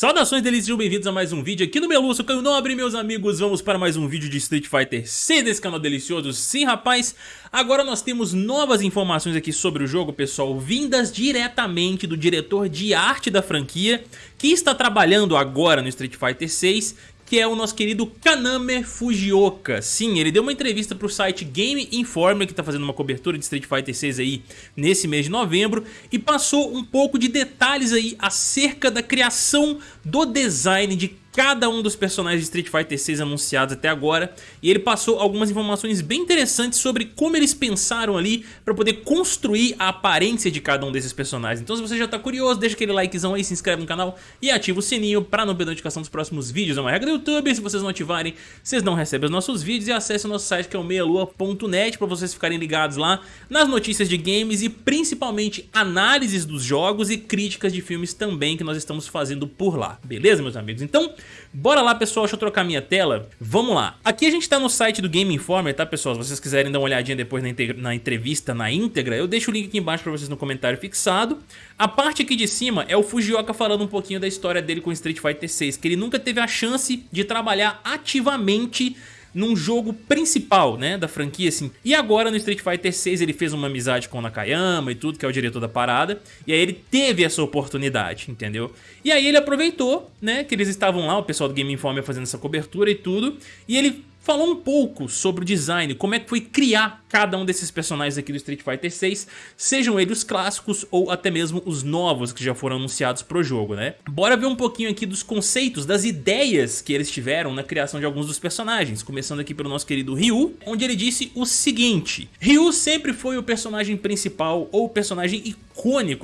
Saudações delícias, bem-vindos a mais um vídeo aqui no Melu, sou Caio Nobre, meus amigos, vamos para mais um vídeo de Street Fighter 6 desse canal delicioso. Sim, rapaz, agora nós temos novas informações aqui sobre o jogo, pessoal, vindas diretamente do diretor de arte da franquia, que está trabalhando agora no Street Fighter 6 que é o nosso querido Kaname Fujioka. Sim, ele deu uma entrevista para o site Game Informer, que está fazendo uma cobertura de Street Fighter 6 aí nesse mês de novembro, e passou um pouco de detalhes aí acerca da criação do design de cada um dos personagens de Street Fighter 6 anunciados até agora e ele passou algumas informações bem interessantes sobre como eles pensaram ali para poder construir a aparência de cada um desses personagens. Então se você já está curioso, deixa aquele likezão aí, se inscreve no canal e ativa o sininho para não perder notificação dos próximos vídeos. É uma regra do YouTube, se vocês não ativarem, vocês não recebem os nossos vídeos e acesse o nosso site que é o meialua.net para vocês ficarem ligados lá nas notícias de games e principalmente análises dos jogos e críticas de filmes também que nós estamos fazendo por lá, beleza meus amigos? Então Bora lá, pessoal, deixa eu trocar minha tela. Vamos lá. Aqui a gente tá no site do Game Informer, tá, pessoal? Se vocês quiserem dar uma olhadinha depois na, na entrevista na íntegra, eu deixo o link aqui embaixo pra vocês no comentário fixado. A parte aqui de cima é o Fujioka falando um pouquinho da história dele com Street Fighter 6, que ele nunca teve a chance de trabalhar ativamente num jogo principal, né, da franquia, assim. E agora no Street Fighter 6 ele fez uma amizade com o Nakayama e tudo, que é o diretor da parada, e aí ele teve essa oportunidade, entendeu? E aí ele aproveitou, né, que eles estavam lá, o pessoal do Game Informer fazendo essa cobertura e tudo, e ele falou um pouco sobre o design, como é que foi criar cada um desses personagens aqui do Street Fighter 6, sejam eles os clássicos ou até mesmo os novos que já foram anunciados pro jogo, né? Bora ver um pouquinho aqui dos conceitos, das ideias que eles tiveram na criação de alguns dos personagens, começando aqui pelo nosso querido Ryu, onde ele disse o seguinte, Ryu sempre foi o personagem principal ou o personagem icônico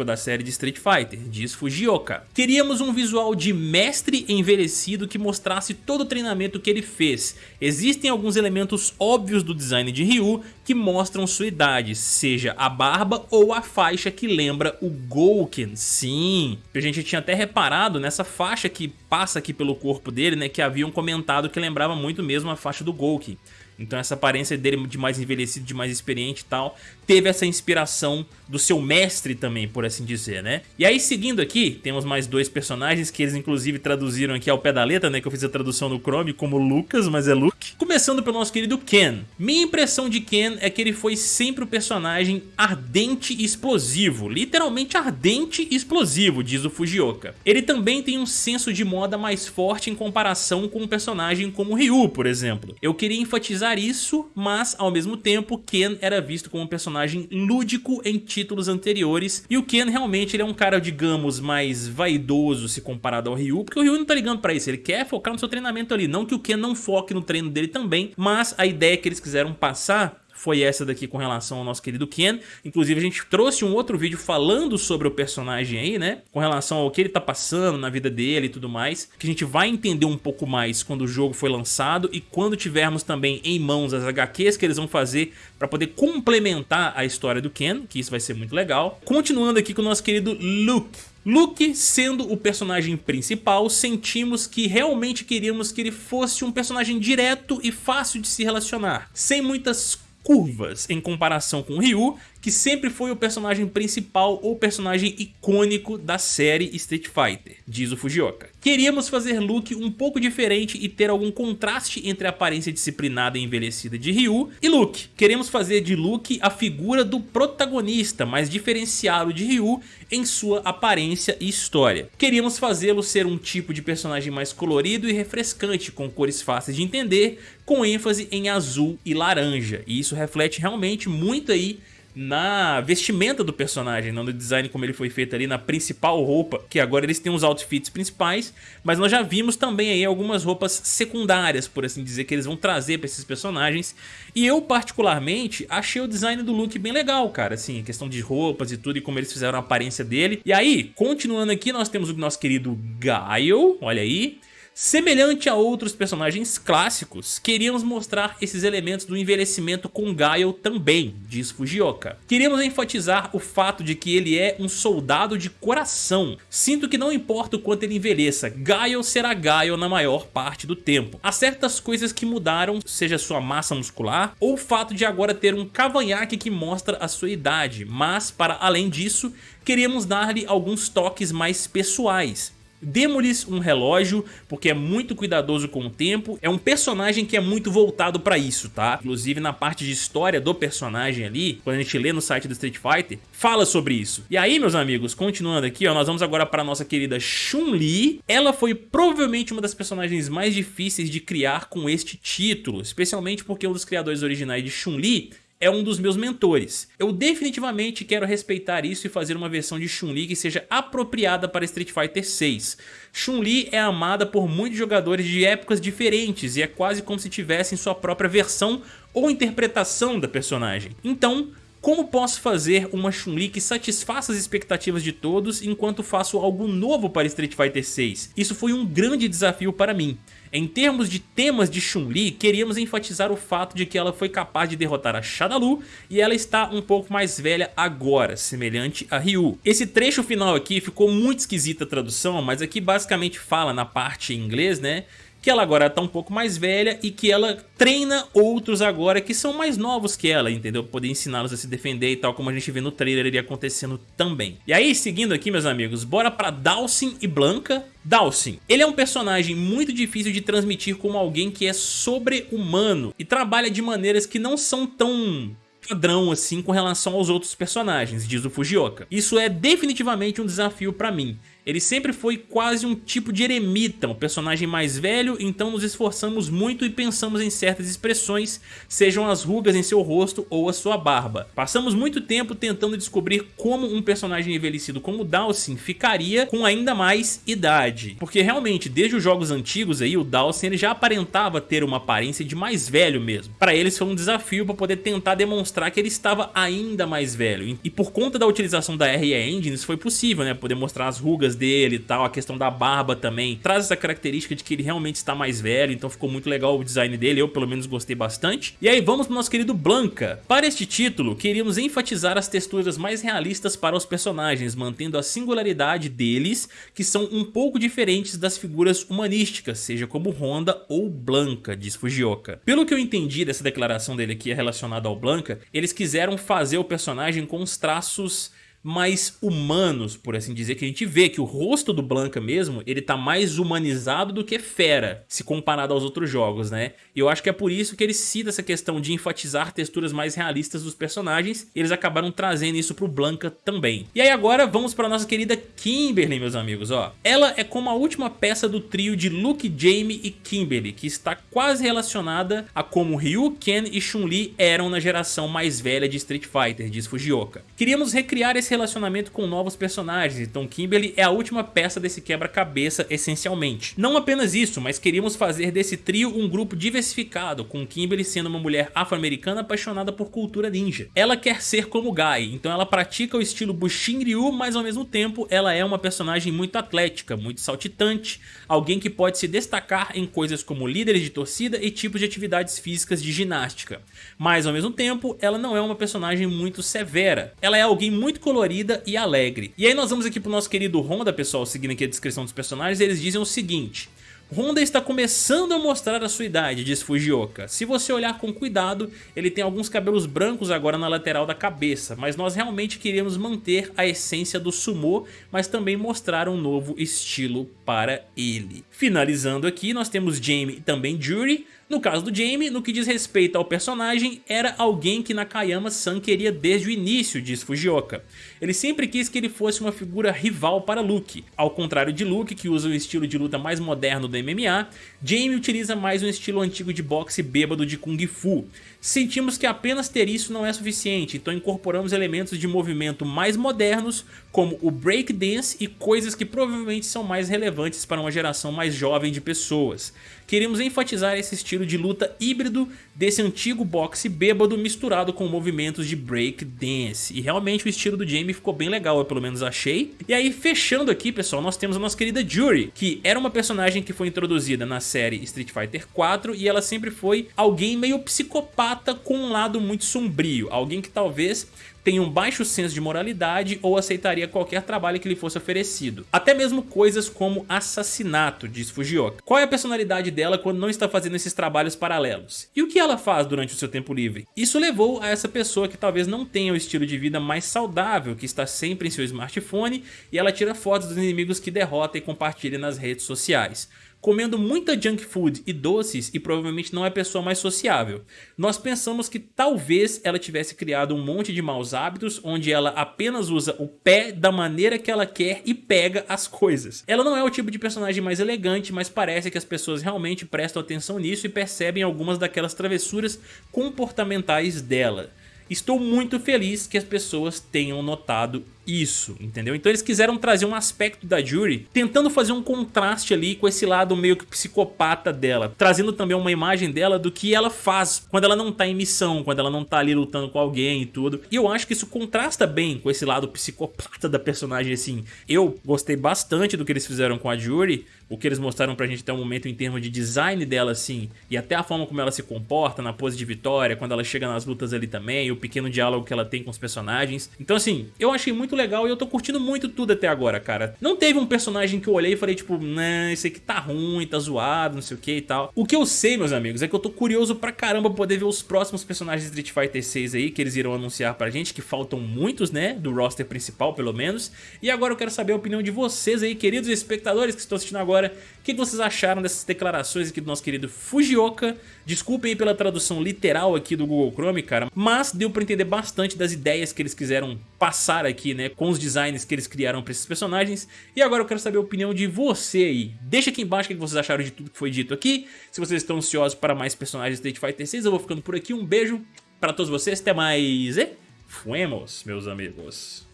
da série de Street Fighter, diz Fujioka. Queríamos um visual de mestre envelhecido que mostrasse todo o treinamento que ele fez. Existem alguns elementos óbvios do design de Ryu que mostram sua idade, seja a barba ou a faixa que lembra o Gouken. Sim, a gente tinha até reparado nessa faixa que passa aqui pelo corpo dele, né, que haviam comentado que lembrava muito mesmo a faixa do Gouken. Então essa aparência dele de mais envelhecido, de mais experiente e tal, teve essa inspiração do seu mestre também, por assim dizer, né? E aí seguindo aqui, temos mais dois personagens que eles inclusive traduziram aqui ao pé da letra, né? Que eu fiz a tradução no Chrome como Lucas, mas é Luke. Começando pelo nosso querido Ken. Minha impressão de Ken é que ele foi sempre o personagem ardente e explosivo. Literalmente ardente e explosivo, diz o Fujioka. Ele também tem um senso de moda mais forte em comparação com um personagem como Ryu, por exemplo. Eu queria enfatizar isso, mas ao mesmo tempo Ken era visto como um personagem lúdico em títulos anteriores. E o Ken realmente ele é um cara, digamos, mais vaidoso se comparado ao Ryu, porque o Ryu não tá ligando pra isso, ele quer focar no seu treinamento ali, não que o Ken não foque no treino dele também, mas a ideia que eles quiseram passar foi essa daqui com relação ao nosso querido Ken. Inclusive a gente trouxe um outro vídeo falando sobre o personagem aí, né? Com relação ao que ele tá passando na vida dele e tudo mais. Que a gente vai entender um pouco mais quando o jogo foi lançado e quando tivermos também em mãos as HQs que eles vão fazer para poder complementar a história do Ken, que isso vai ser muito legal. Continuando aqui com o nosso querido Luke. Luke, sendo o personagem principal, sentimos que realmente queríamos que ele fosse um personagem direto e fácil de se relacionar, sem muitas curvas em comparação com Ryu, que sempre foi o personagem principal ou personagem icônico da série Street Fighter, diz o Fujioka. Queríamos fazer Luke um pouco diferente e ter algum contraste entre a aparência disciplinada e envelhecida de Ryu e Luke. Queremos fazer de Luke a figura do protagonista, mas diferenciado de Ryu em sua aparência e história. Queríamos fazê-lo ser um tipo de personagem mais colorido e refrescante, com cores fáceis de entender, com ênfase em azul e laranja. E isso reflete realmente muito aí na vestimenta do personagem, não no design como ele foi feito ali na principal roupa, que agora eles têm os outfits principais, mas nós já vimos também aí algumas roupas secundárias, por assim dizer, que eles vão trazer para esses personagens, e eu particularmente achei o design do look bem legal, cara, assim, questão de roupas e tudo, e como eles fizeram a aparência dele. E aí, continuando aqui, nós temos o nosso querido Gaio, olha aí, Semelhante a outros personagens clássicos, queríamos mostrar esses elementos do envelhecimento com Gaio também, diz Fujioka. Queríamos enfatizar o fato de que ele é um soldado de coração. Sinto que não importa o quanto ele envelheça, Gaio será Gaio na maior parte do tempo. Há certas coisas que mudaram, seja sua massa muscular ou o fato de agora ter um cavanhaque que mostra a sua idade, mas para além disso, queríamos dar-lhe alguns toques mais pessoais Demos-lhes um relógio, porque é muito cuidadoso com o tempo. É um personagem que é muito voltado pra isso, tá? Inclusive na parte de história do personagem ali, quando a gente lê no site do Street Fighter, fala sobre isso. E aí, meus amigos, continuando aqui, ó, nós vamos agora para nossa querida Chun-Li. Ela foi provavelmente uma das personagens mais difíceis de criar com este título, especialmente porque um dos criadores originais de Chun-Li é um dos meus mentores. Eu definitivamente quero respeitar isso e fazer uma versão de Chun-Li que seja apropriada para Street Fighter 6. Chun-Li é amada por muitos jogadores de épocas diferentes e é quase como se tivessem sua própria versão ou interpretação da personagem. Então, como posso fazer uma Chun-Li que satisfaça as expectativas de todos enquanto faço algo novo para Street Fighter 6? Isso foi um grande desafio para mim. Em termos de temas de Chun-Li, queríamos enfatizar o fato de que ela foi capaz de derrotar a Shadalu e ela está um pouco mais velha agora, semelhante a Ryu. Esse trecho final aqui ficou muito esquisita a tradução, mas aqui basicamente fala na parte em inglês, né? Que ela agora está um pouco mais velha e que ela treina outros agora que são mais novos que ela, entendeu? Poder ensiná-los a se defender e tal, como a gente vê no trailer ele acontecendo também. E aí, seguindo aqui, meus amigos, bora pra Dawson e Blanca. Dawson, ele é um personagem muito difícil de transmitir como alguém que é sobre-humano e trabalha de maneiras que não são tão padrão assim com relação aos outros personagens, diz o Fujioka. Isso é definitivamente um desafio pra mim. Ele sempre foi quase um tipo de eremita, um personagem mais velho, então nos esforçamos muito e pensamos em certas expressões, sejam as rugas em seu rosto ou a sua barba. Passamos muito tempo tentando descobrir como um personagem envelhecido como Dawson ficaria com ainda mais idade. Porque realmente, desde os jogos antigos aí, o Dawson ele já aparentava ter uma aparência de mais velho mesmo. Para eles foi um desafio para poder tentar demonstrar que ele estava ainda mais velho. E por conta da utilização da RE isso foi possível, né? Poder mostrar as rugas dele e tal, a questão da barba também, traz essa característica de que ele realmente está mais velho, então ficou muito legal o design dele, eu pelo menos gostei bastante. E aí vamos pro nosso querido Blanca. Para este título, queríamos enfatizar as texturas mais realistas para os personagens, mantendo a singularidade deles, que são um pouco diferentes das figuras humanísticas, seja como Honda ou Blanca, diz Fujioka. Pelo que eu entendi dessa declaração dele aqui relacionada ao Blanca, eles quiseram fazer o personagem com os traços mais humanos, por assim dizer, que a gente vê que o rosto do Blanca mesmo, ele tá mais humanizado do que fera, se comparado aos outros jogos, né? E eu acho que é por isso que ele cita essa questão de enfatizar texturas mais realistas dos personagens, eles acabaram trazendo isso pro Blanca também. E aí agora vamos pra nossa querida Kimberly, meus amigos, ó. Ela é como a última peça do trio de Luke, Jamie e Kimberly, que está quase relacionada a como Ryu, Ken e Chun-Li eram na geração mais velha de Street Fighter, diz Fujioka. Queríamos recriar esse relacionamento com novos personagens, então Kimberly é a última peça desse quebra-cabeça essencialmente. Não apenas isso, mas queríamos fazer desse trio um grupo diversificado, com Kimberly sendo uma mulher afro-americana apaixonada por cultura ninja. Ela quer ser como Guy, então ela pratica o estilo Bushin Ryu, mas ao mesmo tempo ela é uma personagem muito atlética, muito saltitante, alguém que pode se destacar em coisas como líderes de torcida e tipos de atividades físicas de ginástica. Mas ao mesmo tempo, ela não é uma personagem muito severa. Ela é alguém muito colorida colorida e alegre. E aí nós vamos aqui pro nosso querido Honda, pessoal, seguindo aqui a descrição dos personagens, eles dizem o seguinte... Honda está começando a mostrar a sua idade, diz Fujioka. Se você olhar com cuidado, ele tem alguns cabelos brancos agora na lateral da cabeça, mas nós realmente queríamos manter a essência do sumo, mas também mostrar um novo estilo para ele. Finalizando aqui, nós temos Jamie e também Jury, no caso do Jamie, no que diz respeito ao personagem, era alguém que Nakayama-san queria desde o início, diz Fujioka. Ele sempre quis que ele fosse uma figura rival para Luke. Ao contrário de Luke, que usa o estilo de luta mais moderno MMA, Jamie utiliza mais um estilo antigo de boxe bêbado de Kung Fu. Sentimos que apenas ter isso não é suficiente, então incorporamos elementos de movimento mais modernos, como o breakdance e coisas que provavelmente são mais relevantes para uma geração mais jovem de pessoas. Queremos enfatizar esse estilo de luta híbrido desse antigo boxe bêbado misturado com movimentos de breakdance. E realmente o estilo do Jamie ficou bem legal, eu pelo menos achei. E aí, fechando aqui, pessoal, nós temos a nossa querida Jury, que era uma personagem que foi introduzida na série Street Fighter 4 e ela sempre foi alguém meio psicopata com um lado muito sombrio, alguém que talvez tem um baixo senso de moralidade ou aceitaria qualquer trabalho que lhe fosse oferecido. Até mesmo coisas como assassinato, diz Fujioka. Qual é a personalidade dela quando não está fazendo esses trabalhos paralelos? E o que ela faz durante o seu tempo livre? Isso levou a essa pessoa que talvez não tenha o estilo de vida mais saudável, que está sempre em seu smartphone e ela tira fotos dos inimigos que derrota e compartilha nas redes sociais comendo muita junk food e doces e provavelmente não é a pessoa mais sociável. Nós pensamos que talvez ela tivesse criado um monte de maus hábitos onde ela apenas usa o pé da maneira que ela quer e pega as coisas. Ela não é o tipo de personagem mais elegante, mas parece que as pessoas realmente prestam atenção nisso e percebem algumas daquelas travessuras comportamentais dela. Estou muito feliz que as pessoas tenham notado isso, entendeu? Então eles quiseram trazer um aspecto da Jury, tentando fazer um contraste ali com esse lado meio que psicopata dela, trazendo também uma imagem dela do que ela faz quando ela não tá em missão, quando ela não tá ali lutando com alguém e tudo. E eu acho que isso contrasta bem com esse lado psicopata da personagem, assim. Eu gostei bastante do que eles fizeram com a Jury, o que eles mostraram pra gente até o momento em termos de design dela, assim, e até a forma como ela se comporta na pose de vitória, quando ela chega nas lutas ali também, o pequeno diálogo que ela tem com os personagens. Então, assim, eu achei muito legal e eu tô curtindo muito tudo até agora, cara. Não teve um personagem que eu olhei e falei, tipo, né, esse aqui tá ruim, tá zoado, não sei o que e tal. O que eu sei, meus amigos, é que eu tô curioso pra caramba poder ver os próximos personagens de Street Fighter 6 aí, que eles irão anunciar pra gente, que faltam muitos, né, do roster principal, pelo menos. E agora eu quero saber a opinião de vocês aí, queridos espectadores que estão assistindo agora o que vocês acharam dessas declarações aqui do nosso querido Fujioka. Desculpem aí pela tradução literal aqui do Google Chrome, cara, mas deu pra entender bastante das ideias que eles quiseram passar aqui, né, com os designs que eles criaram pra esses personagens. E agora eu quero saber a opinião de você aí. Deixa aqui embaixo o que vocês acharam de tudo que foi dito aqui. Se vocês estão ansiosos para mais personagens de Street Fighter 6, eu vou ficando por aqui. Um beijo pra todos vocês, até mais e fuemos, meus amigos.